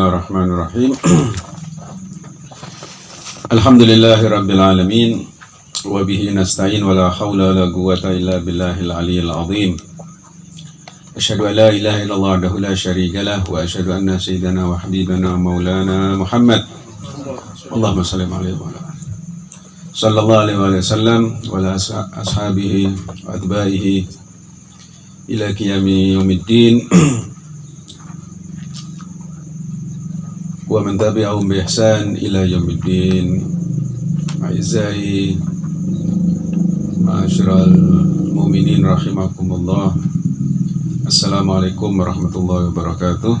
الله الرحمن الرحيم الحمد لله رب العالمين وبه نستعين ولا حول ولا قوة إلا بالله العلي العظيم أشهد أن لا إله إلا الله وحده لا شريك له وأشهد أن سيدنا وحبيبنا مولانا محمد اللهم صل عليه وعلى صلى الله عليه وسلم وعلى أصحابه وأتباعه إلى قيام يوم الدين ومن تبعهم بإحسان إلى يوم الدين أعزائي معاشر المؤمنين رحمكم الله السلام عليكم ورحمة الله وبركاته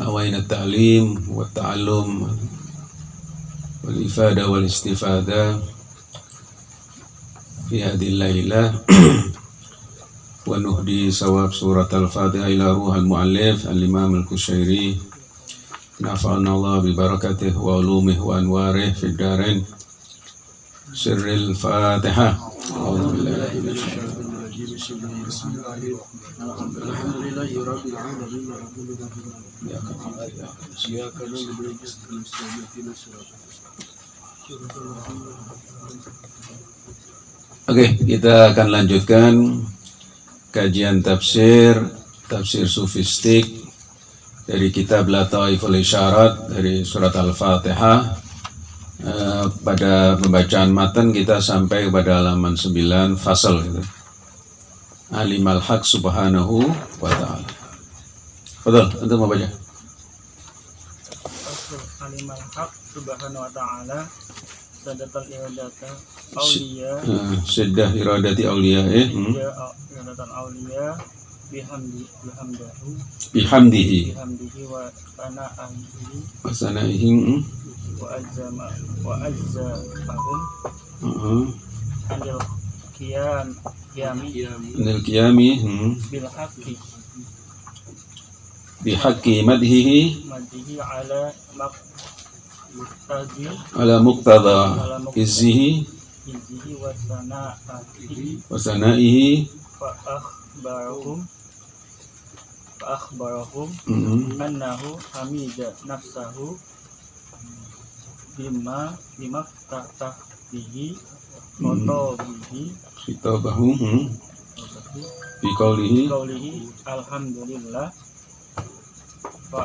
نوينا التعليم والتعلم والإفادة والاستفادة في هذه الليلة ونهدي ثواب سورة الفاتحة إلى روح المؤلف الإمام الكشيري نفعنا الله ببركته وعلومه وأنواره في الدارين سر الفاتحة أعوذ بالله من الشيطان الرجيم بسم الله الرحمن الرحيم الحمد لله رب العالمين إياك نعبد وإياك نستعين Oke, kita akan lanjutkan kajian tafsir tafsir sufistik dari kitab Lataiful Isyarat dari surat Al-Fatihah. Eh, pada pembacaan matan kita sampai kepada halaman 9 fasal gitu. Alimal haq subhanahu wa ta'ala. Betul, untuk membaca Alimal haq subhanahu wa ta'ala Iradata awliya uh, Siddah iradati awliya eh. hmm. Iradatan awliya Bihamdi Bihamdahu Bihamdihi Bihamdihi wa sana'ahihi Wasanaihim hmm. Wa Wa azzafahum uh -huh. Anil qiyam Qiyami Anil qiyami hmm. Bil haqqi madhihi ala ala muktada izzihi wa sanaihi. Fa akhbarahum fa akhbarahum annahu hamida nafsahu bima bima tatah bihi foto bihi khitabahum mhm. bi qawlihi. Alhamdulillah. Fa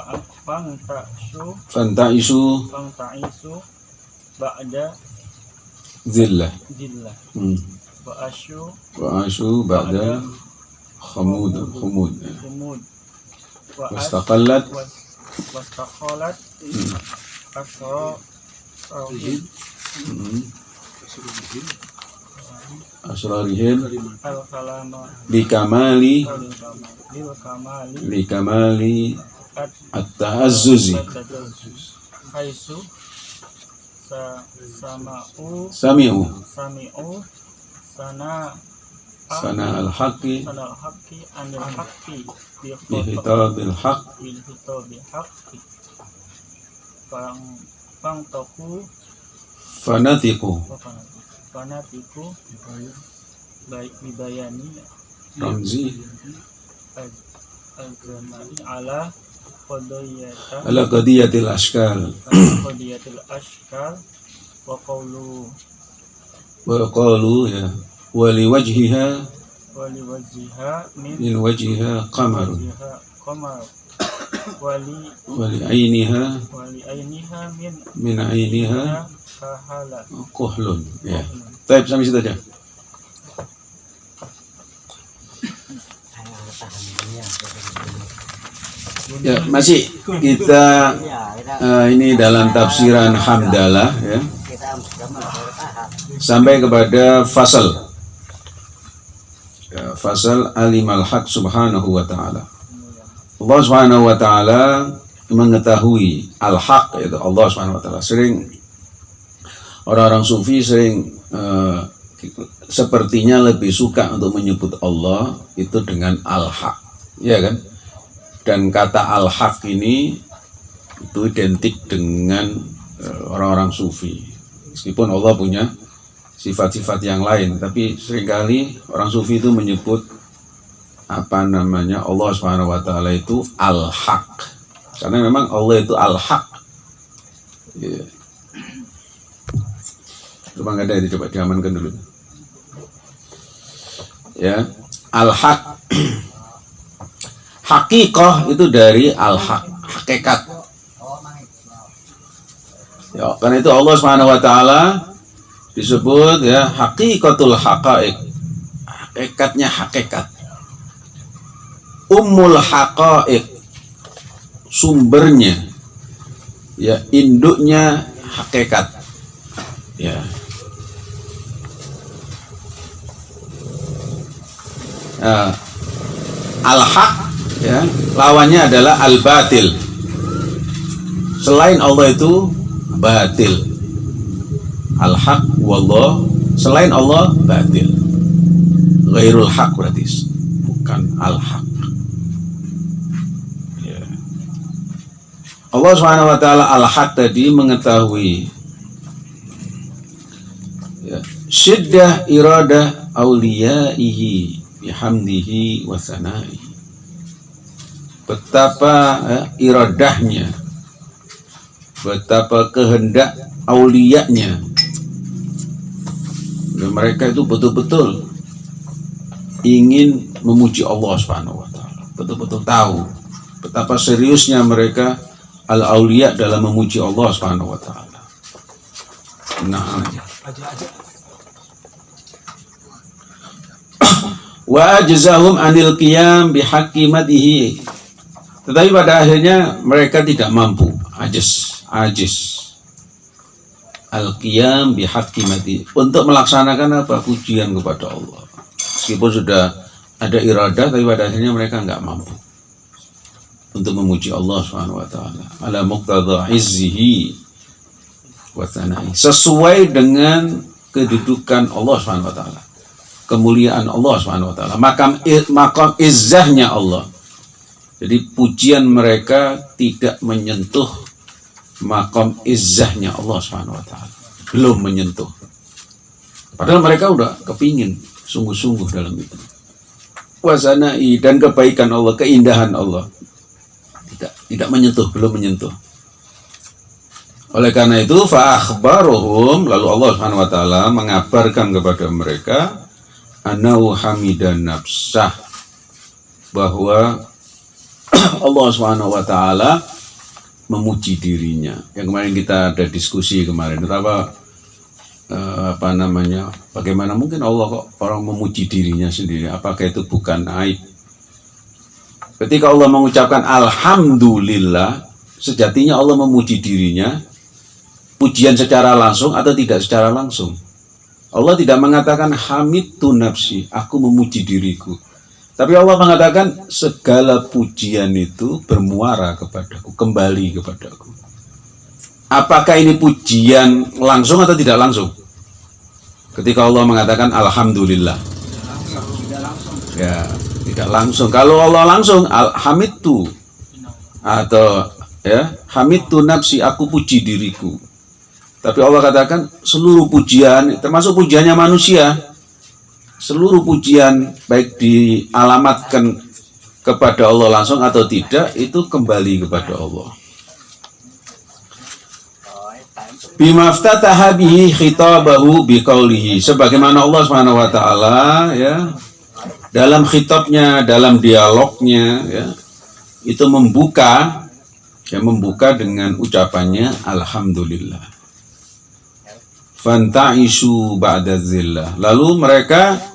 Fantaisu Fantaisu Fantaisu Ba'da. Zillah. Zillah. Hmm. Ba'asyu Ba'asyu Ba'da. Khamud Khamud Khamud Wastaqallat. Wastaqallat hmm. Asra. Rawin hmm. asrarihim. Bikamali. Bikamali. At-ta'azzuzi. Haisu. Sama'u. Sami'u. Sami'u. Sana sana al-haqi. sana al-haqi. anil haqqi bihitabil haq bihitabil haqqi pang pang toku fanatiku. Fanatiku. Baik dibayani. Ramzi. Agama ala ala qadiyatil ashkal. Qadiyatil ashkal. Wa qawlu. Wa qalu ya. Wa liwajhiha wa liwajhiha min. Min wajhiha wajhiha qamar wa li. Wa li ainiha wa li ainiha min. Min ainiha kahala kuhlun ya. Baik, sampai situ aja. Ya, masih kita eh, ini dalam tafsiran Hamdalah ya. Sampai kepada fasal. Ya, fasal alimal haq subhanahu wa ta'ala. Allah subhanahu wa ta'ala mengetahui al-haq yaitu Allah subhanahu wa ta'ala. Sering orang-orang sufi sering eh, sepertinya lebih suka untuk menyebut Allah itu dengan al-haq. Ya kan? Dan kata al-haq ini itu identik dengan eh, orang-orang sufi. Meskipun Allah punya sifat-sifat yang lain, tapi sering kali orang sufi itu menyebut apa namanya Allah Subhanahu wa taala itu al-haq. Karena memang Allah itu al-haq. Ya. Coba nggak ada itu coba diamankan dulu. Ya, al-haq. Hakikoh itu dari al-haq, hakikat. Ya, karena itu Allah Subhanahu wa taala disebut ya hakikatul haqaiq. Hakikatnya hakikat. Ummul haqaiq. Sumbernya ya induknya hakikat. Ya. Nah, al-haq ya, lawannya adalah al-batil. Selain Allah itu batil. Al-haq wallah selain Allah batil. Ghairul haq berarti bukan al-haq. Ya. Allah Subhanahu wa taala al-haq tadi mengetahui ya, syiddah iradah auliyaihi bihamdihi wa. Betapa ya, iradahnya betapa kehendak aulianya dan mereka itu betul-betul ingin memuji Allah Subhanahu wa taala. Betul-betul tahu betapa seriusnya mereka al aulia dalam memuji Allah Subhanahu wa taala. Nah, wa ajzahum anil qiyam bihaqqi madihi. Tetapi pada akhirnya mereka tidak mampu, ajis. Ajis. Al-qiyam bihakimati untuk melaksanakan apa? Pujian kepada Allah. Meskipun sudah ada iradah tapi pada akhirnya mereka nggak mampu untuk memuji Allah Subhanahu wa taala. Izzihi wa sesuai dengan kedudukan Allah taala. Kemuliaan Allah Subhanahu wa makam makam izzahnya Allah jadi pujian mereka tidak menyentuh makom izzahnya Allah Subhanahu wa taala. Belum menyentuh. Padahal mereka udah kepingin sungguh-sungguh dalam itu. Wasanai dan kebaikan Allah, keindahan Allah. Tidak tidak menyentuh, belum menyentuh. Oleh karena itu fa'akhbaruhum lalu Allah Subhanahu wa taala mengabarkan kepada mereka anau hamidan nafsah bahwa Allah Subhanahu wa taala memuji dirinya. Yang kemarin kita ada diskusi kemarin, betapa eh, apa namanya, bagaimana mungkin Allah kok orang memuji dirinya sendiri? Apakah itu bukan aib? Ketika Allah mengucapkan Alhamdulillah, sejatinya Allah memuji dirinya, pujian secara langsung atau tidak secara langsung. Allah tidak mengatakan hamid tu nafsi, aku memuji diriku. Tapi Allah mengatakan segala pujian itu bermuara kepadaku, kembali kepadaku. Apakah ini pujian langsung atau tidak langsung? Ketika Allah mengatakan Alhamdulillah. Ya, tidak langsung. Kalau Allah langsung, Alhamdulillah atau ya, Hamidtu nafsi, aku puji diriku. Tapi Allah katakan seluruh pujian, termasuk pujiannya manusia, seluruh pujian baik dialamatkan kepada Allah langsung atau tidak itu kembali kepada Allah. Bimaftataha bihi khitabahu biqaulihi sebagaimana Allah Subhanahu wa taala ya dalam khitabnya, dalam dialognya ya itu membuka ya membuka dengan ucapannya alhamdulillah. Fantaisu ba'da zillah. Lalu mereka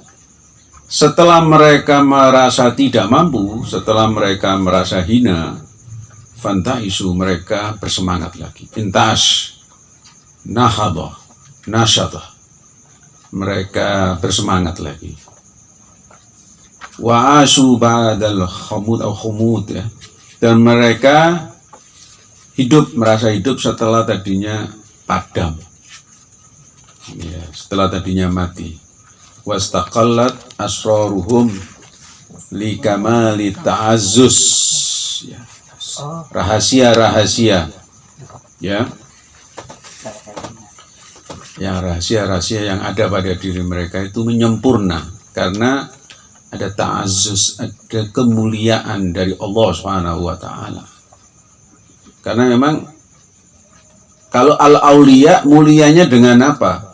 setelah mereka merasa tidak mampu, setelah mereka merasa hina, fantaisu mereka bersemangat lagi. Intas, nahadah, nasyadah. Mereka bersemangat lagi. Wa asu ba'dal khumud atau khumud ya. Dan mereka hidup, merasa hidup setelah tadinya padam. Ya, setelah tadinya mati wastaqallat asraruhum li kamali ta'azzus ya. rahasia-rahasia ya yang rahasia-rahasia yang ada pada diri mereka itu menyempurna karena ada ta'azzus, ada kemuliaan dari Allah Subhanahu wa taala. Karena memang kalau al-auliya mulianya dengan apa?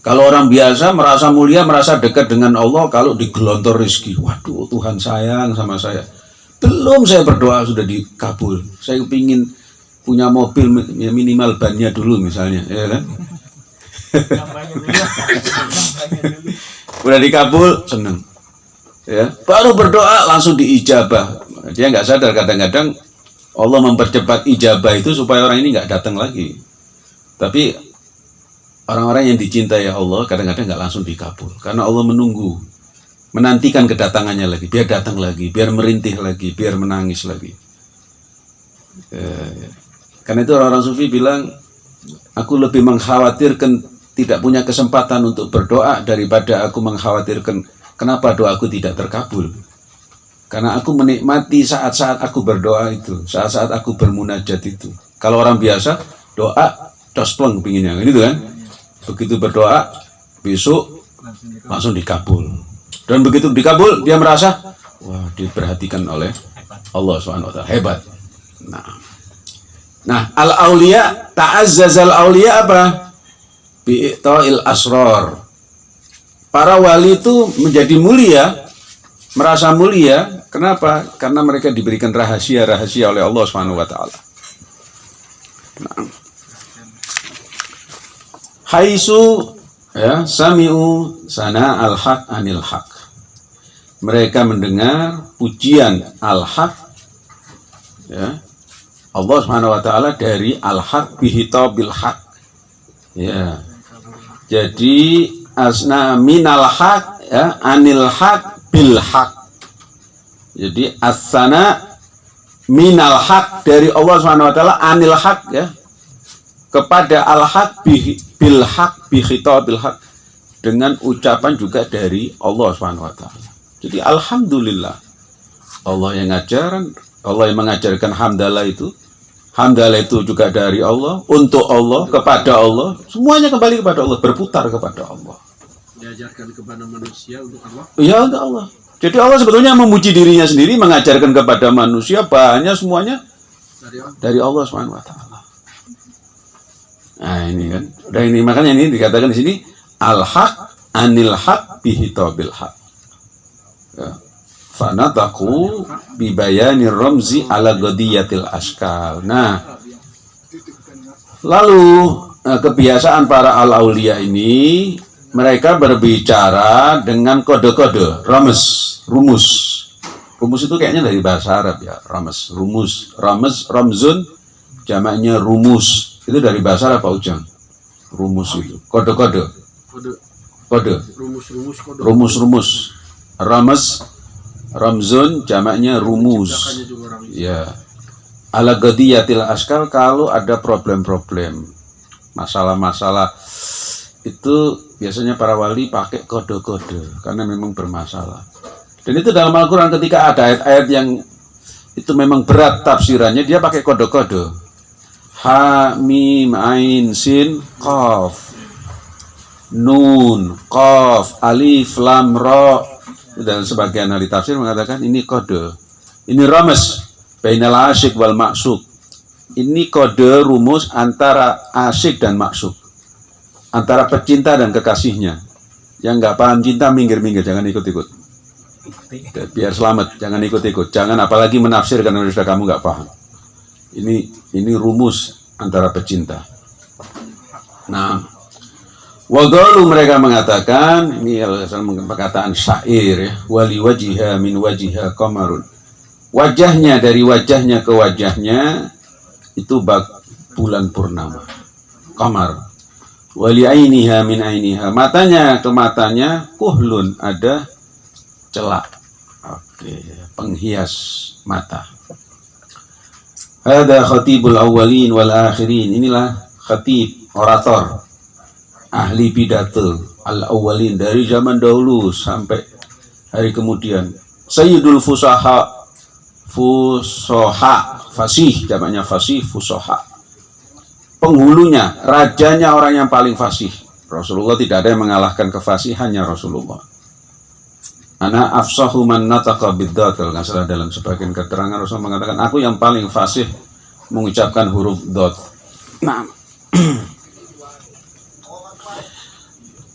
Kalau orang biasa merasa mulia, merasa dekat dengan Allah, kalau digelontor rezeki, waduh Tuhan sayang sama saya. Belum saya berdoa sudah dikabul. Saya ingin punya mobil ya minimal bannya dulu misalnya, ya kan? Udah dikabul, seneng. Ya, baru berdoa langsung diijabah. Dia nggak sadar kadang-kadang Allah mempercepat ijabah itu supaya orang ini nggak datang lagi. Tapi orang-orang yang dicintai Allah kadang-kadang nggak langsung dikabul karena Allah menunggu, menantikan kedatangannya lagi, biar datang lagi, biar merintih lagi, biar menangis lagi. Eh, karena itu orang-orang sufi bilang, aku lebih mengkhawatirkan tidak punya kesempatan untuk berdoa daripada aku mengkhawatirkan kenapa doaku tidak terkabul. Karena aku menikmati saat-saat aku berdoa itu, saat-saat aku bermunajat itu. Kalau orang biasa doa cospleng pinginnya, gitu kan? Begitu berdoa besok langsung dikabul. Dan begitu dikabul dia merasa wah diperhatikan oleh Allah swt hebat. Nah, nah al aulia ta'azzazal aulia apa? Bi'ta'il asror. Para wali itu menjadi mulia, merasa mulia. Kenapa? Karena mereka diberikan rahasia-rahasia oleh Allah Subhanahu wa taala. Nah. Haisu ya sami'u sana al-haq anil haq. Mereka mendengar pujian al-haq ya. Allah Subhanahu wa taala dari al-haq bihitabil haq. Ya. Jadi asna minal haq ya anil haq bil haq. Jadi asana minal haq dari Allah Subhanahu wa taala anil haq ya kepada al haq bil haq bi khitabil haq dengan ucapan juga dari Allah Subhanahu wa taala. Jadi alhamdulillah Allah yang ngajaran, Allah yang mengajarkan hamdalah itu Hamdalah itu juga dari Allah, untuk Allah, kepada Allah, semuanya kembali kepada Allah, berputar kepada Allah. diajarkan kepada manusia untuk Allah Ya untuk Allah. Jadi Allah sebetulnya memuji dirinya sendiri, mengajarkan kepada manusia banyak semuanya dari Allah dari Allah Subhanahu wa taala. Nah, ini kan. Udah ini makanya ini dikatakan di sini al-haq anil haq bihi tabil haq. Ya. Fanataku bibayani ramzi ala godiyatil askal. Nah, lalu eh, kebiasaan para al-aulia ini mereka berbicara dengan kode-kode, rames, rumus. Rumus itu kayaknya dari bahasa Arab ya, rames, rumus, rames, ramzun, jamaknya rumus. Itu dari bahasa Pak Ujang. Rumus itu, kode-kode, kode kode, rumus-rumus. Rames, ramzun, jamaknya rumus. Ucapannya juga orang Ya. Ala gadiyatil askal kalau ada problem-problem, masalah-masalah itu biasanya para wali pakai kode-kode karena memang bermasalah. Dan itu dalam Al-Quran ketika ada ayat-ayat yang itu memang berat tafsirannya dia pakai kode-kode. Ha, mim, ain, sin, qaf. Nun, qaf, alif, lam, ro. Dan sebagian ahli tafsir mengatakan ini kode. Ini rames. Bainal asyik wal maksud. Ini kode rumus antara asyik dan maksud. Antara pecinta dan kekasihnya. Yang nggak paham cinta minggir-minggir, jangan ikut-ikut. Biar selamat, jangan ikut-ikut. Jangan apalagi menafsirkan sudah kamu nggak paham. Ini ini rumus antara pecinta. Nah, Wagalu mereka mengatakan ini perkataan syair ya, wali wajiha min wajiha qamarun. Wajahnya dari wajahnya ke wajahnya itu bak bulan purnama. Qamar. Wali ainiha min ainiha. Matanya ke matanya kuhlun ada celak. Oke, penghias mata. Ada khatibul awwalin wal akhirin. Inilah khatib, orator, ahli pidato al-awwalin dari zaman dahulu sampai hari kemudian. Sayyidul fusaha, fusoha, fasih, jamaknya fasih, fusoha. Penghulunya, rajanya orang yang paling fasih. Rasulullah tidak ada yang mengalahkan kefasihannya Rasulullah. Ana afsahu man nataqa biddad kalau nggak salah dalam sebagian keterangan Rasul mengatakan aku yang paling fasih mengucapkan huruf dot. Nah.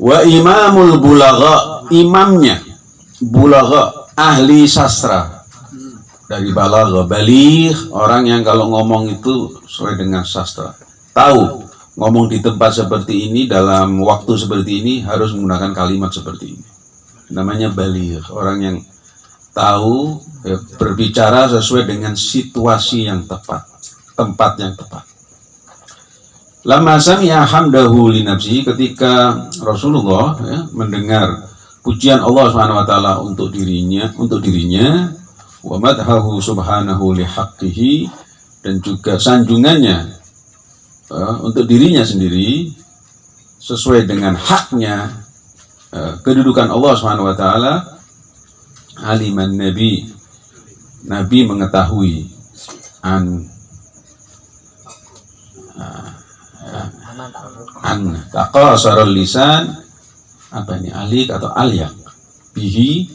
Wa imamul bulagha imamnya bulagha ahli sastra. Dari balagha baligh orang yang kalau ngomong itu sesuai dengan sastra. Tahu ngomong di tempat seperti ini dalam waktu seperti ini harus menggunakan kalimat seperti ini namanya baligh orang yang tahu ya, berbicara sesuai dengan situasi yang tepat tempat yang tepat. Lama sami'a hamdahu li ketika Rasulullah ya, mendengar pujian Allah Subhanahu wa taala untuk dirinya, untuk dirinya wa madhahu subhanahu li dan juga sanjungannya uh, untuk dirinya sendiri sesuai dengan haknya kedudukan Allah Subhanahu wa taala aliman nabi. Nabi mengetahui an an taqasarul lisan apa ini alik atau alyak bihi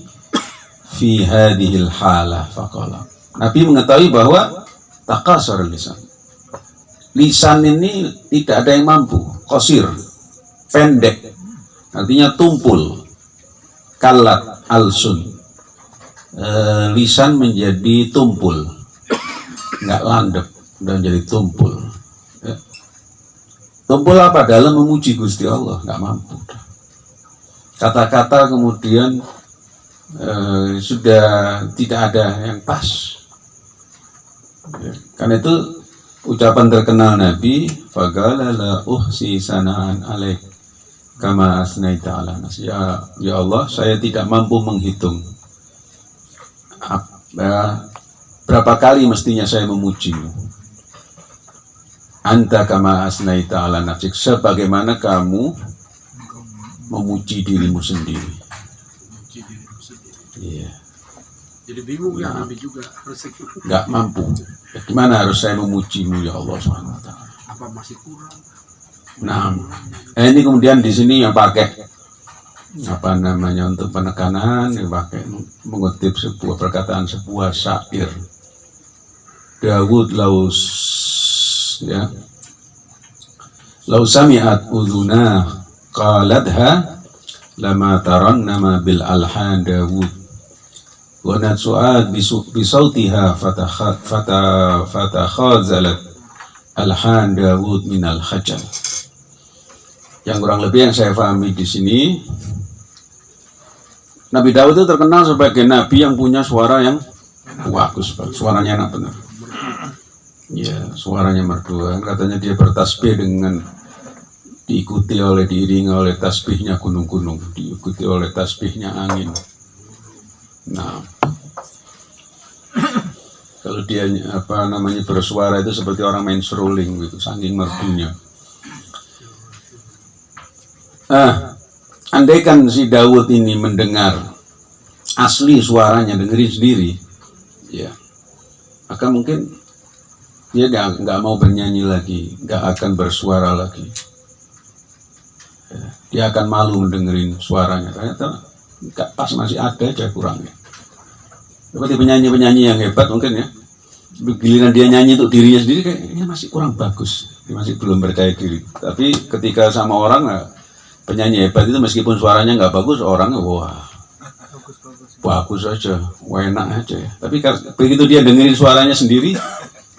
fi hadhil halah faqala. Nabi mengetahui bahwa taqasarul lisan lisan ini tidak ada yang mampu kosir pendek artinya tumpul. Kalat alsun. E, lisan menjadi tumpul. Nggak landep dan jadi tumpul. Tumpul apa? Dalam memuji Gusti Allah, nggak mampu. Kata-kata kemudian eh, sudah tidak ada yang pas. Ya, karena itu ucapan terkenal Nabi, fagalala uhsi sanaan alaik kama asnaita ala nas. Ya, ya Allah, saya tidak mampu menghitung ya, berapa kali mestinya saya memujimu Anta kama asnaita ala nafsik sebagaimana kamu memuji dirimu sendiri. Iya. Jadi bingung ya Nah. Nabi juga Nggak mampu. Ya, gimana harus saya memujimu ya Allah taala. apa masih kurang? Nah, eh, ini kemudian di sini yang pakai apa namanya untuk penekanan yang pakai mengutip sebuah perkataan sebuah syair. Dawud Laus ya. Lau sami'at udhuna qaladha lama tarannama bil alhan Dawud. Wa natsu'at bisu- bisautiha fatakha- fata fatakhazalat alhan Dawud min al khajal yang kurang lebih yang saya pahami di sini Nabi Daud itu terkenal sebagai nabi yang punya suara yang bagus, suaranya enak benar. Ya, suaranya merdu. Katanya dia bertasbih dengan diikuti oleh diiringi oleh tasbihnya gunung-gunung, diikuti oleh tasbihnya angin. Nah, kalau dia apa namanya bersuara itu seperti orang main seruling gitu, saking merdunya. Ah, andaikan si Dawud ini mendengar asli suaranya, dengerin sendiri, ya, maka mungkin dia nggak mau bernyanyi lagi, nggak akan bersuara lagi. Ya, dia akan malu mendengerin suaranya. Ternyata nggak pas masih ada aja kurangnya. Seperti penyanyi-penyanyi yang hebat mungkin ya. Giliran dia nyanyi untuk dirinya sendiri kayaknya masih kurang bagus. Dia masih belum percaya diri. Tapi ketika sama orang nah, penyanyi hebat itu meskipun suaranya nggak bagus, orangnya wah bagus aja, wah enak aja ya. Tapi begitu dia dengerin suaranya sendiri,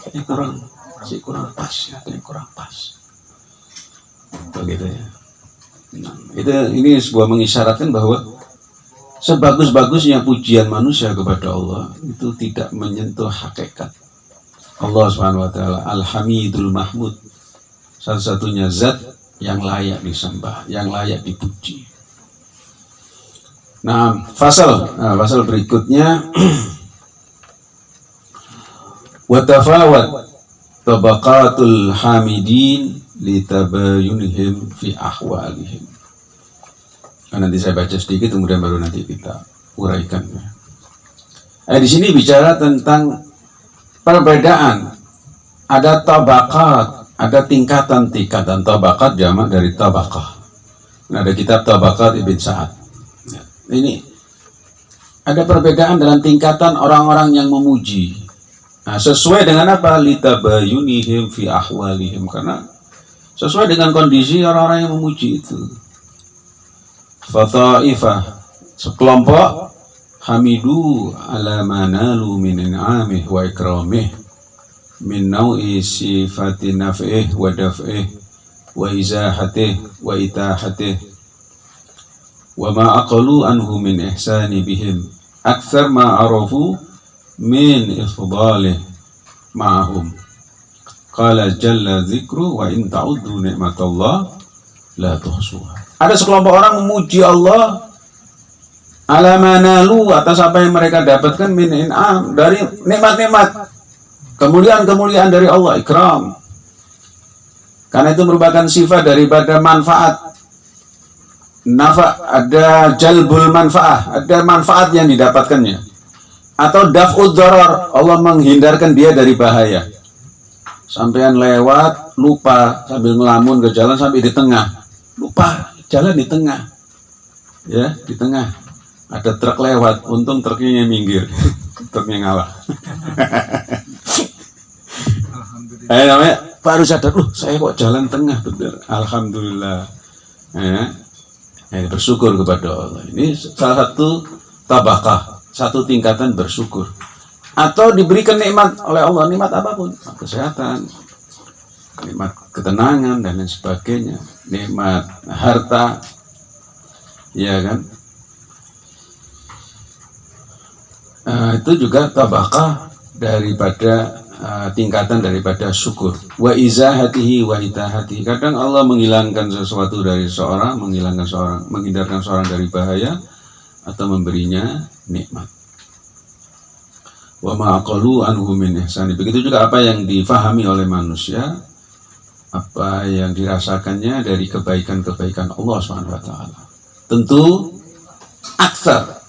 ya kurang, masih kurang pas, ya, kayaknya kurang pas. Begitu ya. Nah, itu ini sebuah mengisyaratkan bahwa sebagus-bagusnya pujian manusia kepada Allah itu tidak menyentuh hakikat Allah Subhanahu wa taala Al-Hamidul Mahmud satu-satunya zat yang layak disembah, yang layak dipuji. Nah, pasal nah, pasal berikutnya watafawat tabaqatul hamidin litabayunihim fi ahwalihim. Nah, nanti saya baca sedikit kemudian baru nanti kita uraikan. Eh, di sini bicara tentang perbedaan. Ada tabakat, ada tingkatan-tingkatan tabakat jamak dari tabakah. Nah, ada kitab tabakat Ibn Sa'ad. Ya, Ini ada perbedaan dalam tingkatan orang-orang yang memuji. Nah, sesuai dengan apa? Litabayunihim fi ahwalihim karena sesuai dengan kondisi orang-orang yang memuji itu. Fata'ifah sekelompok hamidu ala manalu min in'amih wa ikramih min nau'i sifati naf'ih wa daf'ih wa izahatih wa itahatih wa ma aqalu anhu min ihsani bihim. Akthar ma arafu min ifdalih ma'ahum. Qala jalla dzikru wa in ta'uddu ni'matallah la tuhsuha. Ada sekelompok orang memuji Allah ala manalu atas apa yang mereka dapatkan min in'am dari nikmat-nikmat kemuliaan-kemuliaan dari Allah ikram. Karena itu merupakan sifat daripada manfaat. Nafa ada jalbul manfaat ada manfaat yang didapatkannya. Atau daf'ud darar Allah menghindarkan dia dari bahaya. Sampean lewat lupa sambil ngelamun ke jalan sampai di tengah. Lupa jalan di tengah. Ya di tengah. Ada truk lewat untung truknya minggir truknya ngalah eh namanya baru sadar loh saya kok jalan tengah bener alhamdulillah. Ya. Eh, bersyukur kepada Allah. Ini salah satu tabakah satu tingkatan bersyukur. Atau diberikan nikmat oleh Allah nikmat apa pun. Kesehatan nikmat ketenangan dan lain sebagainya. Nikmat harta. Ya kan? Uh, itu juga tabakah daripada uh, tingkatan daripada syukur. Wa izahatihi wa itahatihi. Kadang Allah menghilangkan sesuatu dari seorang menghilangkan seorang menghindarkan seorang dari bahaya atau memberinya nikmat. Wa ma'aqalu anhu min ihsani. Begitu juga apa yang difahami oleh manusia apa yang dirasakannya dari kebaikan-kebaikan Allah SWT tentu aksar.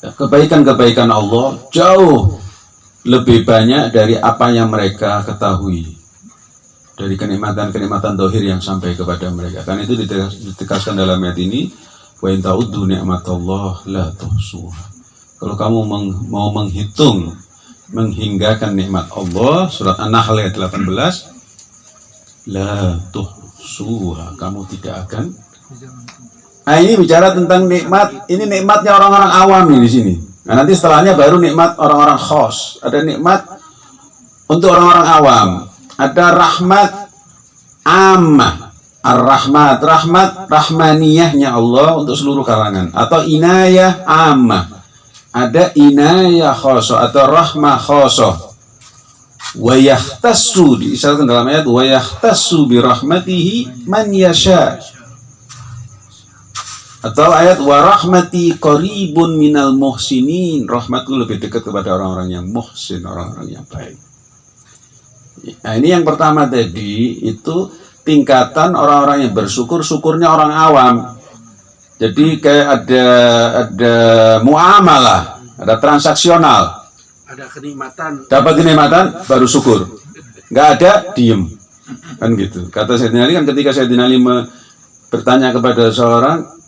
Kebaikan-kebaikan Allah jauh lebih banyak dari apa yang mereka ketahui dari kenikmatan-kenikmatan dohir yang sampai kepada mereka. Karena itu ditegaskan dalam ayat ini wa in ta'uddu ni'matallah la tuhsuha. Kalau kamu meng, mau menghitung menghinggakan nikmat Allah surat An-Nahl ayat 18 la tuhsuha kamu tidak akan Nah ini bicara tentang nikmat, ini nikmatnya orang-orang awam di sini. Nah nanti setelahnya baru nikmat orang-orang khos. Ada nikmat untuk orang-orang awam. Ada rahmat ammah. Ar-rahmat, rahmat rahmaniyahnya Allah untuk seluruh kalangan. Atau inayah ammah. Ada inayah khoso atau rahmah khoso. Wa yahtassu diisyaratkan dalam ayat wa yahtassu bi rahmatihi man yasha' Atau ayat warahmati qaribun minal muhsinin. Rahmatku lebih dekat kepada orang-orang yang muhsin, orang-orang yang baik. Nah, ini yang pertama tadi itu tingkatan orang-orang yang bersyukur, syukurnya orang awam. Jadi kayak ada ada muamalah, ada transaksional. Ada kenikmatan. Dapat kenikmatan baru syukur. Nggak ada diem. Kan gitu. Kata Sayyidina Ali kan ketika Sayyidina Ali bertanya kepada seorang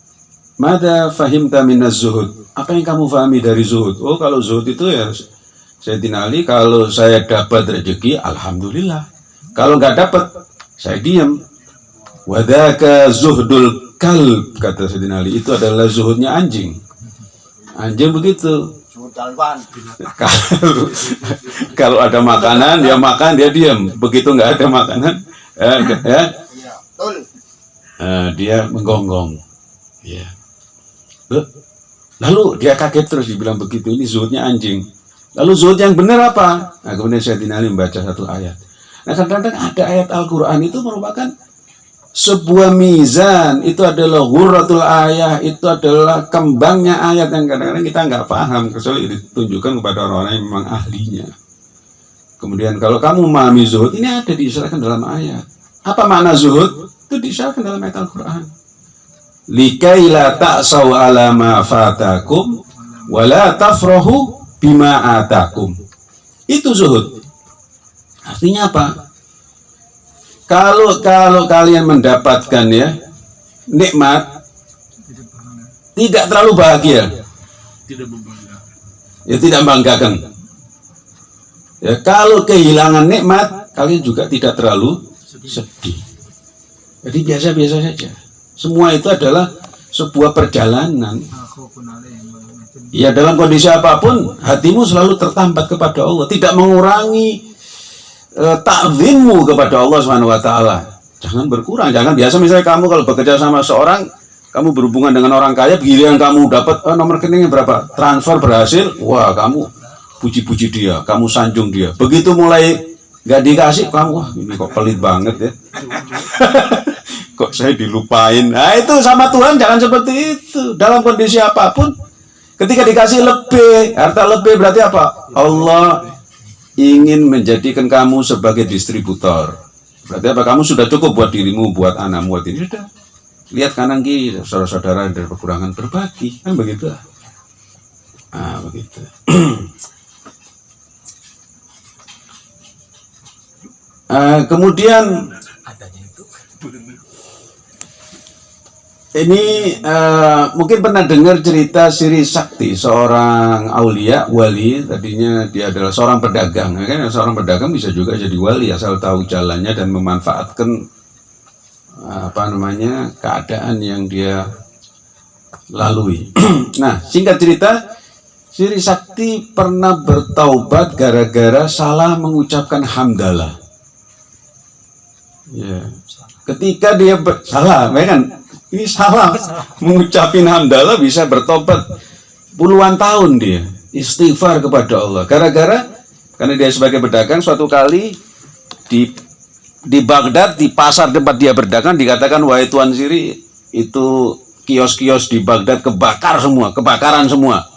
Mada fahimta minaz zuhud. Apa yang kamu fahami dari zuhud? Oh, kalau zuhud itu ya saya Ali, kalau saya dapat rezeki, alhamdulillah. Kalau nggak dapat, saya diam. Wadaka zuhdul kalb, kata Sayyidina Ali. Itu adalah zuhudnya anjing. Anjing begitu. kalau, kalau ada makanan, dia makan, dia diam. Begitu nggak ada makanan, eh, ya, uh, dia menggonggong. Ya. Yeah. Lalu dia kaget terus dibilang begitu ini zuhudnya anjing. Lalu zuhud yang benar apa? Nah kemudian saya dinali membaca satu ayat. Nah kadang-kadang ada ayat Al-Quran itu merupakan sebuah mizan. Itu adalah hurratul ayah. Itu adalah kembangnya ayat yang kadang-kadang kita nggak paham. Kecuali ditunjukkan kepada orang-orang yang memang ahlinya. Kemudian kalau kamu memahami zuhud, ini ada diisyaratkan dalam ayat. Apa makna zuhud? Itu diisyaratkan dalam ayat Al-Quran likai la ta'saw ala ma fatakum wa la tafrahu bima atakum. Itu zuhud. Artinya apa? Kalau kalau kalian mendapatkan ya nikmat tidak terlalu bahagia. Tidak membanggakan. Ya tidak membanggakan. Ya kalau kehilangan nikmat, kalian juga tidak terlalu sedih. Jadi biasa-biasa saja. Semua itu adalah sebuah perjalanan. Ya dalam kondisi apa pun hatimu selalu tertambat kepada Allah, tidak mengurangi eh, takzimmu kepada Allah Subhanahu wa taala. Jangan berkurang, jangan biasa misalnya kamu kalau bekerja sama seorang kamu berhubungan dengan orang kaya, giliran kamu dapat eh, nomor rekeningnya berapa, transfer berhasil, wah kamu puji-puji dia, kamu sanjung dia. Begitu mulai nggak dikasih, kamu wah ini kok pelit banget ya. kok saya dilupain. Nah itu sama Tuhan jangan seperti itu. Dalam kondisi apa pun, ketika dikasih lebih, harta lebih berarti apa? Allah ingin menjadikan kamu sebagai distributor. Berarti apa? Kamu sudah cukup buat dirimu, buat anakmu, buat ini sudah. Lihat kanan kiri, saudara-saudara dari kekurangan berbagi, kan begitu? Ah, begitu. Eh, kemudian ini eh, mungkin pernah dengar cerita Siri Sakti, seorang aulia wali. Tadinya dia adalah seorang pedagang. Ya kan? Seorang pedagang bisa juga jadi wali asal tahu jalannya dan memanfaatkan apa namanya keadaan yang dia lalui. nah, singkat cerita, Siri Sakti pernah bertaubat gara-gara salah mengucapkan hamdalah. Ya. Ketika dia salah, ya kan? Ini salah mengucapin hamdalah bisa bertobat puluhan tahun dia istighfar kepada Allah. Gara-gara karena dia sebagai pedagang suatu kali di di Baghdad di pasar tempat dia berdagang dikatakan wahai tuan Siri itu kios-kios di Baghdad kebakar semua, kebakaran semua.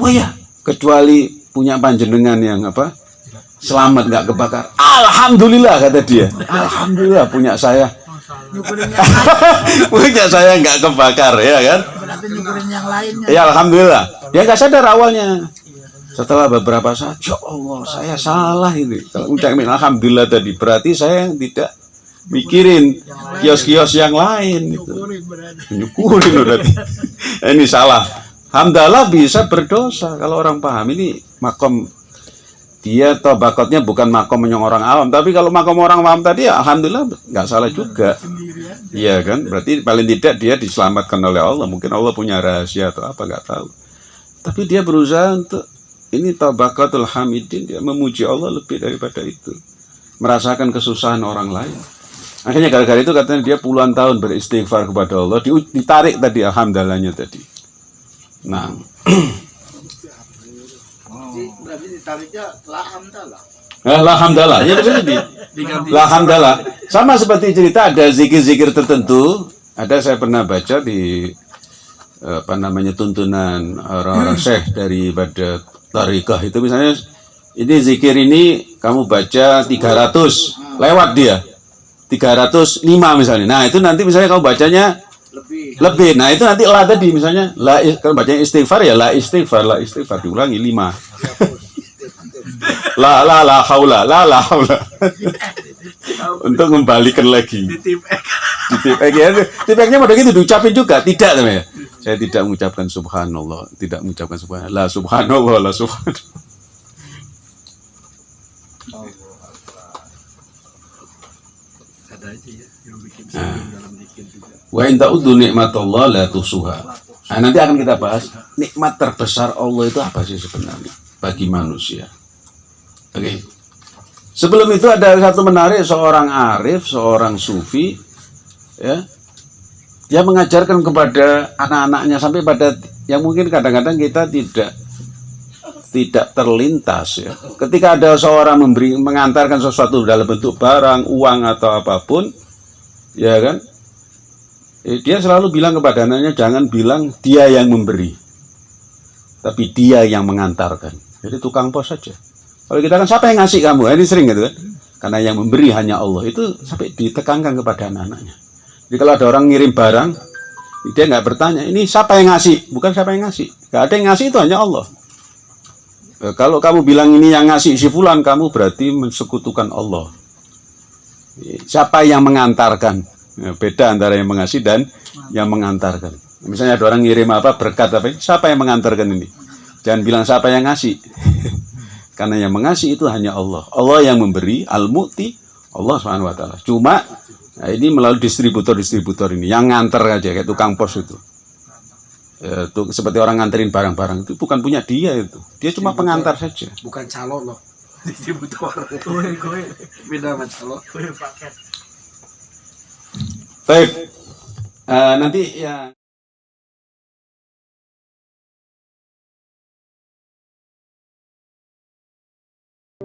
Oh ya, kecuali punya panjenengan yang apa? Selamat nggak kebakar. Alhamdulillah kata dia. Alhamdulillah punya saya. Punya saya nggak kebakar ya kan? berarti nyukurin yang lainnya. Ya alhamdulillah. Dia nggak sadar awalnya. Setelah beberapa saat, ya Allah saya salah ini. Ucapin alhamdulillah tadi berarti saya tidak mikirin kios-kios yang lain itu. Nyukurin berarti. Nyukurin berarti. ini salah. Hamdalah bisa berdosa kalau orang paham ini makom dia tobakotnya bukan makom yang orang awam tapi kalau makom orang awam tadi ya alhamdulillah nggak salah juga. Iya kan, berarti paling tidak dia diselamatkan oleh Allah. Mungkin Allah punya rahasia atau apa nggak tahu. Tapi dia berusaha untuk ini tabakatul hamidin dia memuji Allah lebih daripada itu. Merasakan kesusahan orang lain. Akhirnya gara-gara itu katanya dia puluhan tahun beristighfar kepada Allah, di- ditarik tadi alhamdulillahnya tadi. Nah, ditariknya telah hamdalah. alhamdulillah. Ya tadi. Alhamdulillah. Sama seperti cerita ada zikir-zikir tertentu. Ada saya pernah baca di eh, apa namanya tuntunan orang-orang syekh daripada tarikah itu misalnya ini zikir ini kamu baca 300 lewat dia 305 misalnya nah itu nanti misalnya kamu bacanya Lebih. lebih nah itu nanti lah tadi misalnya la kalau bacanya istighfar ya la istighfar la istighfar diulangi 5 la la la haula la la haula. Untuk membalikan lagi. Titip X. di tipek ya. Tipeknya pada gitu diucapin juga. Tidak namanya saya tidak mengucapkan subhanallah. Tidak mengucapkan subhanallah. La subhanallah la subhanallah. Ada aja ya yang bikin sebelum dalam dikit juga. wa in ta'uddu nikmatallah la tuhsuha. Nah, nanti akan kita bahas. Nikmat terbesar Allah itu apa sih sebenarnya bagi manusia oke sebelum itu ada satu menarik seorang arif seorang sufi ya dia mengajarkan kepada anak-anaknya sampai pada yang mungkin kadang-kadang kita tidak tidak terlintas ya. Ketika ada seorang memberi mengantarkan sesuatu dalam bentuk barang, uang atau apa pun, ya kan? Eh, dia selalu bilang kepada anaknya jangan bilang dia yang memberi. Tapi dia yang mengantarkan. Jadi tukang pos saja. Kalau kita kan siapa yang ngasih kamu? Ini sering gitu kan? Karena yang memberi hanya Allah. Itu sampai ditekankan kepada anak-anaknya. Jadi kalau ada orang ngirim barang, dia nggak bertanya, ini siapa yang ngasih? Bukan siapa yang ngasih. Nggak ada yang ngasih itu hanya Allah. Eh, Kalau kamu bilang ini yang ngasih si fulan, kamu berarti mensekutukan Allah. Eh, Siapa yang mengantarkan? Ya, Beda antara yang mengasih dan yang mengantarkan. Misalnya ada orang ngirim apa berkat apa, siapa yang mengantarkan ini? Jangan bilang siapa yang ngasih. Karena yang mengasih itu hanya Allah. Allah yang memberi al-mu'ti Allah Subhanahu wa taala. Cuma nah ini melalui distributor-distributor ini yang nganter aja kayak tukang pos itu. Ya, tuh, seperti orang nganterin barang-barang itu bukan punya dia itu. Dia cuma pengantar saja. Bukan calo loh. Distributor. Gue gue beda sama calo. Baik. Eh, nanti ya